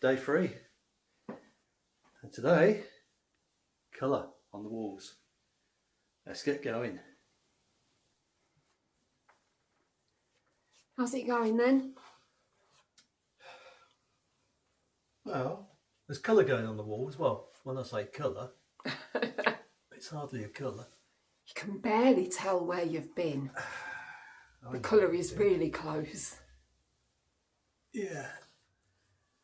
day three. And today, colour on the walls. Let's get going. How's it going then? Well, there's colour going on the walls. Well, when I say colour, it's hardly a colour. You can barely tell where you've been. The colour is. really close. Yeah.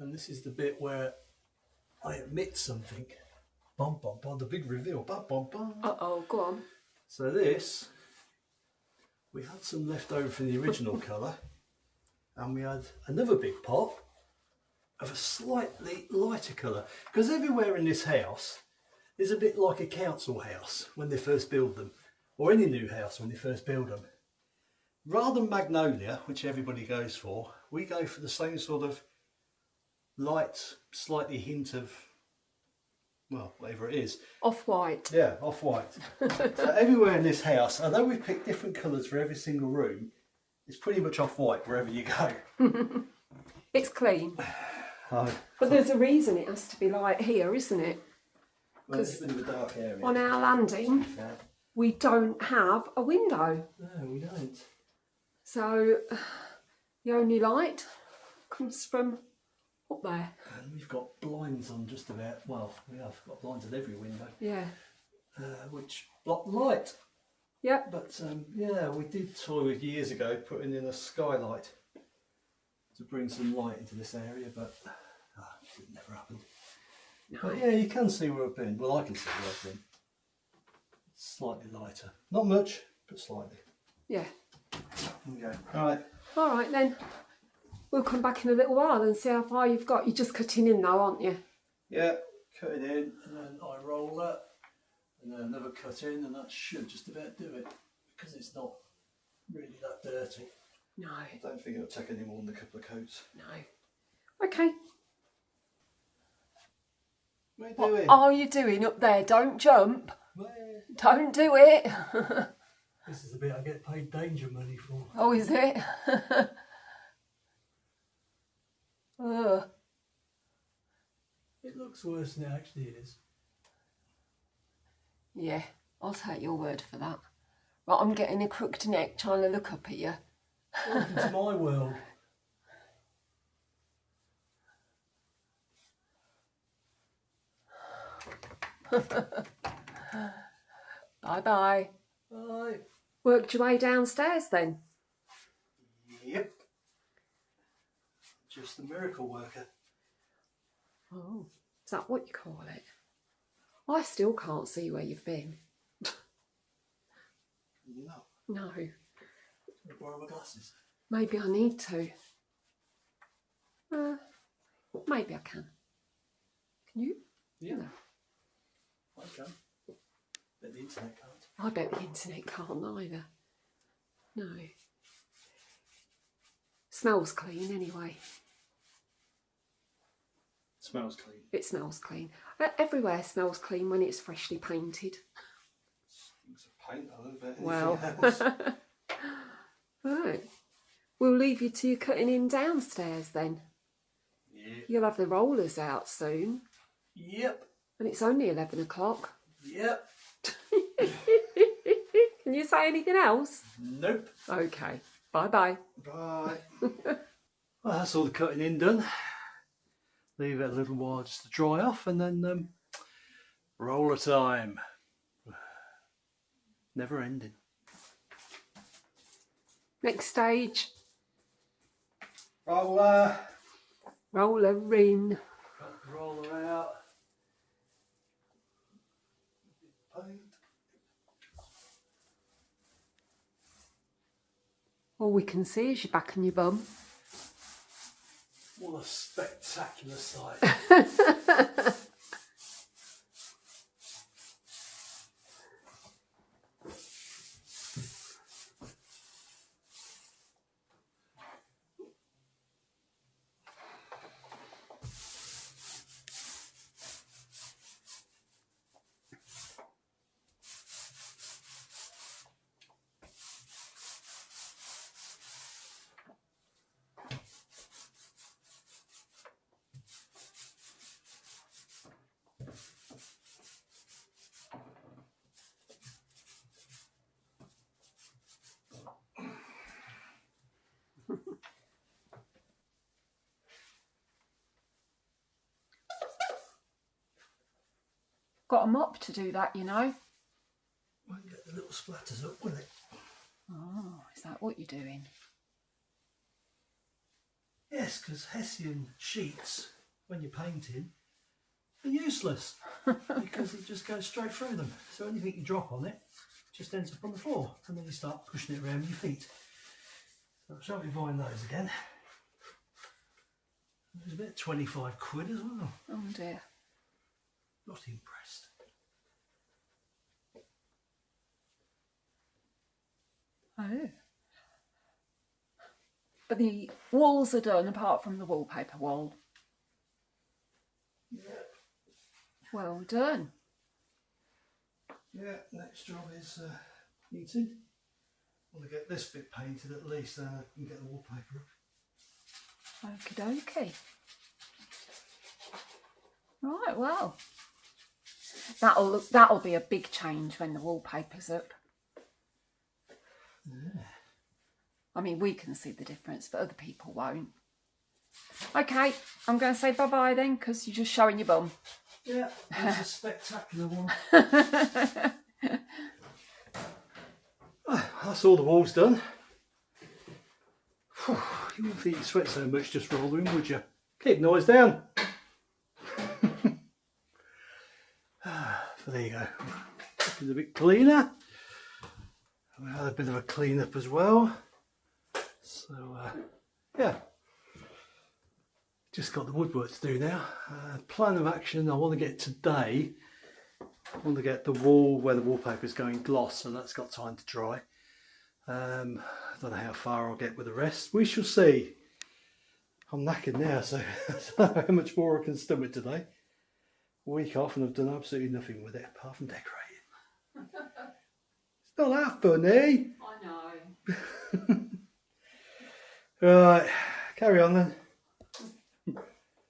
And this is the bit where I admit something. Bum bum bum, the big reveal. Bum bum bum. Uh oh, go on. So this, we had some left over from the original colour, and we had another big pot of a slightly lighter colour. Because everywhere in this house is a bit like a council house when they first build them, or any new house when they first build them. Rather than magnolia, which everybody goes for, we go for the same sort of light, slightly hint of, well, whatever it is, Off white. yeah, off white. so everywhere in this house, although we've picked different colours for every single room, it's pretty much off white wherever you go. It's clean. Oh, But there's a reason it has to be light here, isn't it? well, it's a bit of a dark area. On our landing, Yeah. we don't have a window. No, we don't. So the only light comes from up there. And we've got blinds on just about, well, we have got blinds at every window, Yeah. uh, which block the light. Yep. But um, yeah, we did toy with years ago putting in a skylight to bring some light into this area, but ah, it never happened. But yeah, you can see where I've been. Well, I can see where I've been. Slightly lighter. Not much, but slightly. Yeah. Okay. All right. All right then. We'll come back in a little while and see how far you've got. You're just cutting in now, aren't you? Yeah, cutting in, and then I roll that, and then another cut in, and that should just about do it because it's not really that dirty. No. I don't think it'll take any more than a couple of coats. No. Okay. What are you What doing? are you doing up there? Don't jump. Where? Don't do it. This is the bit I get paid danger money for. oh, is it? Ugh. It looks worse than it actually is. Yeah, I'll take your word for that. Right, I'm getting a crooked neck trying to look up at you. Welcome to my world. Bye bye. Bye. Worked your way downstairs then? Yep. Just a miracle worker. Oh, is that what you call it? I still can't see where you've been. No. No, Can I borrow my glasses? maybe I need to. Uh, maybe I can. Can you? Yeah. No. I can. But the internet can't. I bet the internet can't either. No. Smells clean anyway. Smells clean. It smells clean. Everywhere smells clean when it's freshly painted. It's a paint, I don't bet anything Well. Right. We'll leave you to your cutting in downstairs then. yep. You'll have the rollers out soon. Yep. And it's only 11 o'clock. Yep. Can you say anything else? Nope. Okay. Bye bye. Bye. well, that's all the cutting in done. Leave it a little while just to dry off and then um, roller time. Never ending. Next stage. Roller. Roller in. Cut the roller out. All we can see is your back and your bum. What a spectacular sight. got a mop to do that, you know. Won't get the little splatters up, will it? Oh, is that what you're doing? Yes, because Hessian sheets, when you're painting, are useless because it just goes straight through them. So anything you drop on it just ends up on the floor and then you start pushing it around with your feet. So I shan't be buying those again. It was about 25 quid as well. Oh dear. Not impressed. Oh. But the walls are done apart from the wallpaper wall. Yeah, Well done. yeah. Next job is uh, heating. want to get this bit painted at least, then I can get the wallpaper up. Okie dokie. Right, well. That'll look that'll be a big change when the wallpaper's up. I mean we can see the difference, but other people won't. Okay, I'm going to say bye bye then because you're just showing your bum. Yeah, it's a spectacular one. That's all the walls done. Phew, you wouldn't think you sweat so much just rolling, would you? Keep noise down. So there you go. Looking a bit cleaner. We had a bit of a clean up as well. So uh, yeah, just got the woodwork to do now. Uh, plan of action, I want to get today, I want to get the wall where the wallpaper is going gloss and that's got time to dry. Um, I don't know how far I'll get with the rest. We shall see. I'm knackered now, so how much more I can stomach today. Week off and I've done absolutely nothing with it apart from decorating. it's not that funny. I know. Right, carry on then. Look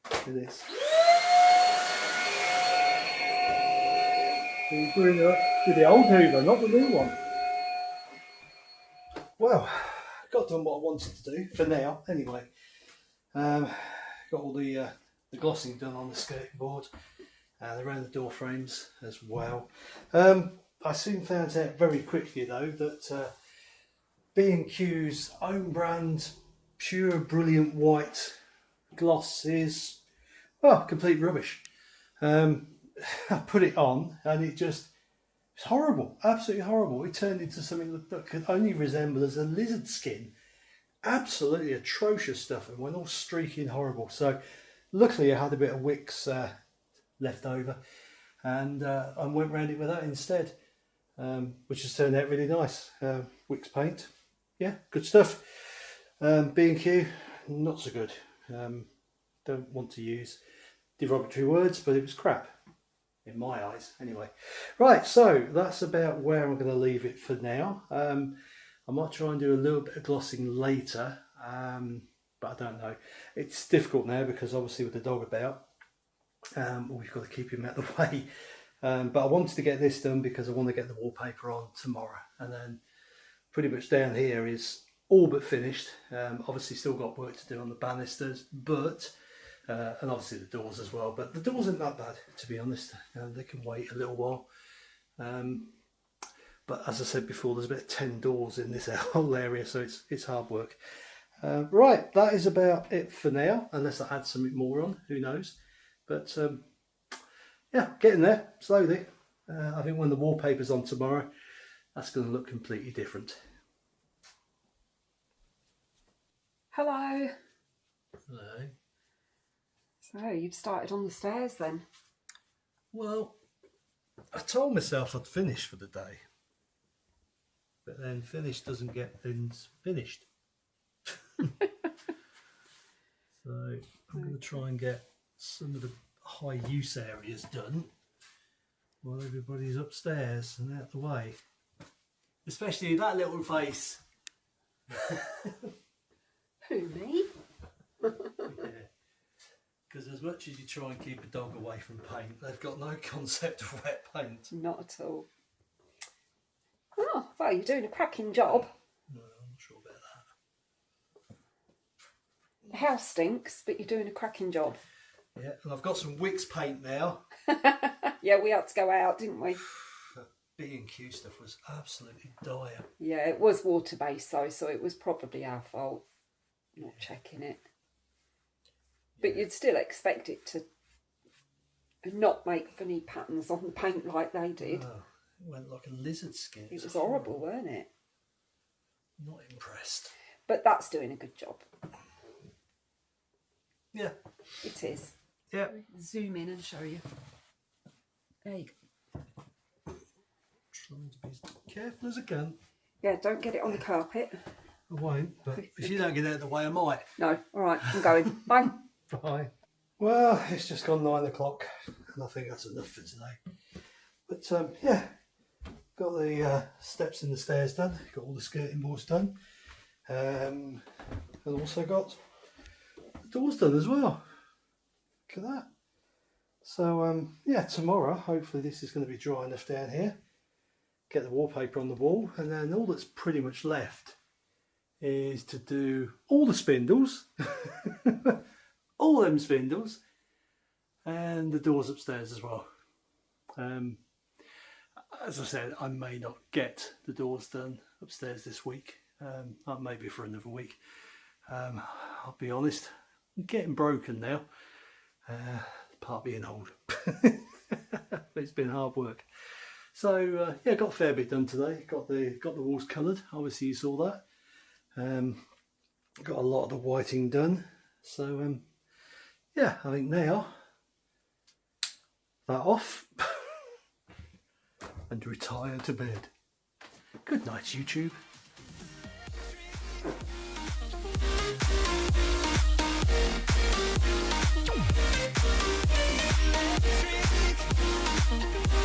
at this. Going up with the old Hoover, not the new one. Well, got done what I wanted to do for now, anyway. Um, got all the uh, the glossing done on the skirting board and around the door frames as well. Um, I soon found out very quickly though that uh, B&Q's own brand pure brilliant white gloss is oh complete rubbish. Um, I put it on and it just it's horrible absolutely horrible. It turned into something that, that could only resemble as a lizard skin. Absolutely atrocious stuff and went all streaky and horrible. So luckily I had a bit of Wickes uh, left over and uh, I went round it with that instead um, which has turned out really nice uh, Wickes paint yeah good stuff um, B&Q, not so good. Um, don't want to use derogatory words, but it was crap in my eyes anyway. Right, so that's about where I'm going to leave it for now. Um, I might try and do a little bit of glossing later, um, but I don't know. It's difficult now because obviously with the dog about, um, we've got to keep him out of the way. Um, but I wanted to get this done because I want to get the wallpaper on tomorrow. And then pretty much down here is all but finished. Um, obviously still got work to do on the banisters, but, uh, and obviously the doors as well, but the doors aren't that bad, to be honest. Um, they can wait a little while. Um, but as I said before, there's about 10 doors in this whole area, so it's, it's hard work. Uh, right, that is about it for now, unless I add something more on, who knows. But um, yeah, getting there, slowly. Uh, I think when the wallpaper's on tomorrow, that's going to look completely different. Hello. Hello. So you've started on the stairs then? Well, I told myself I'd finish for the day. But then finish doesn't get things finished. so I'm going to try and get some of the high use areas done while everybody's upstairs and out the way. Especially that little face. Who me? Because as much as you try and keep a dog away from paint, they've got no concept of wet paint. Not at all. Oh, well, you're doing a cracking job. No, I'm not sure about that. The house stinks, but you're doing a cracking job. Yeah, and I've got some Wickes paint now. Yeah, we had to go out, didn't we? B and Q stuff was absolutely dire. Yeah, it was water based though, so it was probably our fault not checking it. But you'd still expect it to not make funny patterns on the paint like they did. Oh, it went like a lizard skin. It was horrible, weren't it? Not impressed. But that's doing a good job. Yeah. It is. Yeah. Zoom in and show you. There you go. Trying to be as careful as I can. Yeah, don't get it on the carpet. I won't, but if you don't get out of the way, I might. No, all right, I'm going. Bye. Bye. Well, it's just gone nine o'clock, and I think that's enough for today. But um, yeah, got the uh, steps and the stairs done. Got all the skirting boards done, um, and also got the doors done as well. At that. So um, yeah, tomorrow hopefully this is going to be dry enough down here. Get the wallpaper on the wall, and then all that's pretty much left is to do all the spindles. all them spindles and the doors upstairs as well. Um, as I said, I may not get the doors done upstairs this week, um, maybe for another week. Um, I'll be honest, I'm getting broken now. Uh, part being old, it's been hard work. So uh, yeah, got a fair bit done today. Got the got the walls coloured. Obviously, you saw that. Um, got a lot of the whiting done. So um, yeah, I think now that off and retire to bed. Good night, YouTube. Ooh.